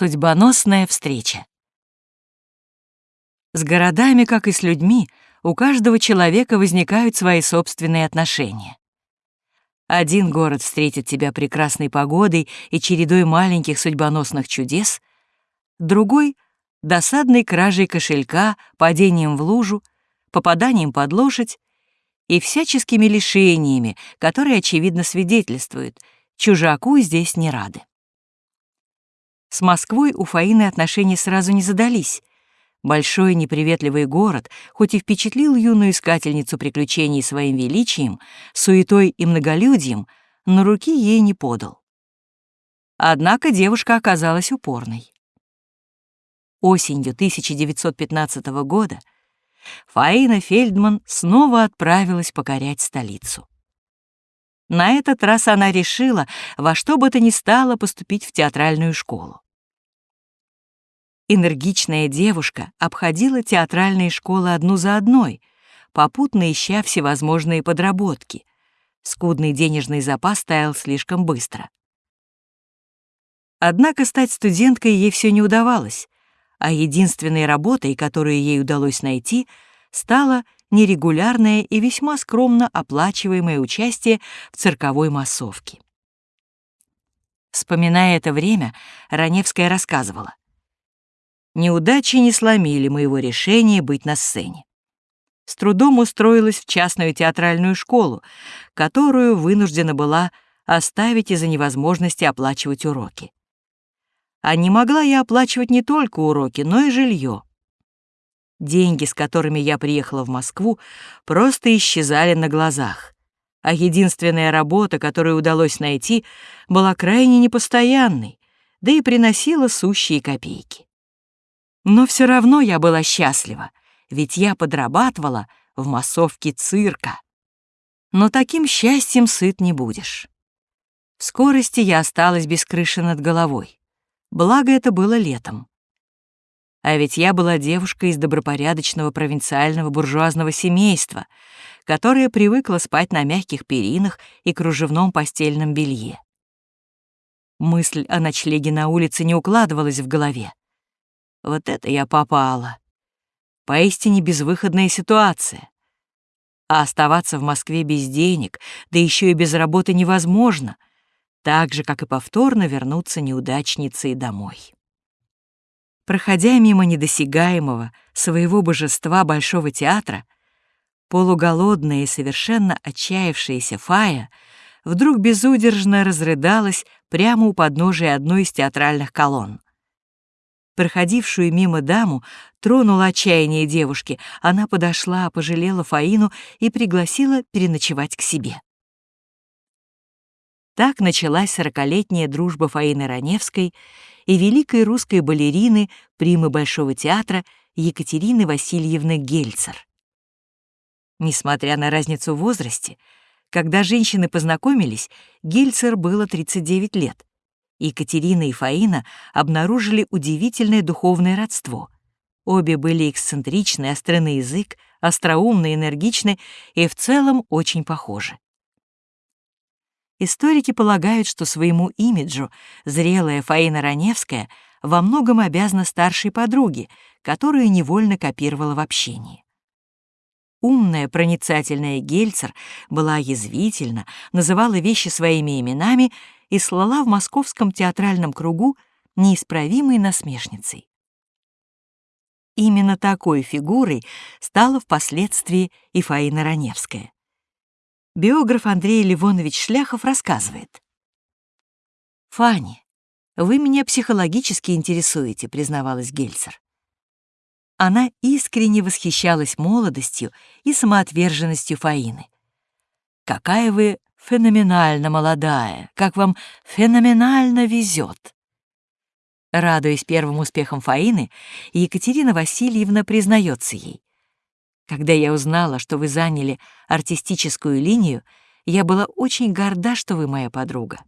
Судьбоносная встреча. С городами, как и с людьми, у каждого человека возникают свои собственные отношения. Один город встретит тебя прекрасной погодой и чередой маленьких судьбоносных чудес, другой — досадной кражей кошелька, падением в лужу, попаданием под лошадь и всяческими лишениями, которые, очевидно, свидетельствуют, чужаку здесь не рады. С Москвой у Фаины отношения сразу не задались. Большой неприветливый город, хоть и впечатлил юную искательницу приключений своим величием, суетой и многолюдьем, но руки ей не подал. Однако девушка оказалась упорной. Осенью 1915 года Фаина Фельдман снова отправилась покорять столицу. На этот раз она решила во что бы то ни стало поступить в театральную школу. Энергичная девушка обходила театральные школы одну за одной, попутно ища всевозможные подработки. Скудный денежный запас таял слишком быстро. Однако стать студенткой ей все не удавалось, а единственной работой, которую ей удалось найти, стала нерегулярное и весьма скромно оплачиваемое участие в цирковой массовке. Вспоминая это время, Раневская рассказывала. «Неудачи не сломили моего решения быть на сцене. С трудом устроилась в частную театральную школу, которую вынуждена была оставить из-за невозможности оплачивать уроки. А не могла я оплачивать не только уроки, но и жилье. Деньги, с которыми я приехала в Москву, просто исчезали на глазах. А единственная работа, которую удалось найти, была крайне непостоянной, да и приносила сущие копейки. Но все равно я была счастлива, ведь я подрабатывала в массовке цирка. Но таким счастьем сыт не будешь. В скорости я осталась без крыши над головой. Благо это было летом. А ведь я была девушкой из добропорядочного провинциального буржуазного семейства, которая привыкла спать на мягких перинах и кружевном постельном белье. Мысль о ночлеге на улице не укладывалась в голове. Вот это я попала. Поистине безвыходная ситуация. А оставаться в Москве без денег, да еще и без работы невозможно, так же, как и повторно вернуться неудачницей домой. Проходя мимо недосягаемого своего божества Большого театра, полуголодная и совершенно отчаявшаяся Фая вдруг безудержно разрыдалась прямо у подножия одной из театральных колонн. Проходившую мимо даму тронула отчаяние девушки. Она подошла, пожалела Фаину и пригласила переночевать к себе. Так началась сорокалетняя дружба Фаины Раневской и великой русской балерины, примы Большого театра Екатерины Васильевны Гельцер. Несмотря на разницу в возрасте, когда женщины познакомились, Гельцер было 39 лет. Екатерина и Фаина обнаружили удивительное духовное родство. Обе были эксцентричны, остры язык, остроумны, энергичны и в целом очень похожи. Историки полагают, что своему имиджу зрелая Фаина Раневская во многом обязана старшей подруге, которую невольно копировала в общении. Умная, проницательная Гельцер была язвительна, называла вещи своими именами и слала в московском театральном кругу неисправимой насмешницей. Именно такой фигурой стала впоследствии и Фаина Раневская. Биограф Андрей Ливонович Шляхов рассказывает. «Фанни, вы меня психологически интересуете», — признавалась Гельцер. Она искренне восхищалась молодостью и самоотверженностью Фаины. «Какая вы феноменально молодая, как вам феноменально везет!» Радуясь первым успехам Фаины, Екатерина Васильевна признается ей. Когда я узнала, что вы заняли артистическую линию, я была очень горда, что вы моя подруга.